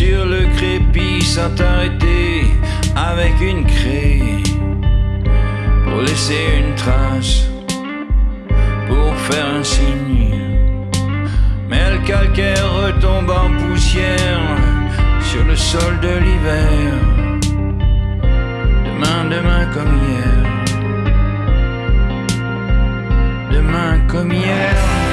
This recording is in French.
Sur le crépi, sans t'arrêter avec une craie pour laisser une trace, pour faire un signe. Mais le calcaire retombe en poussière sur le sol de l'hiver. Demain, demain comme hier. Demain comme hier.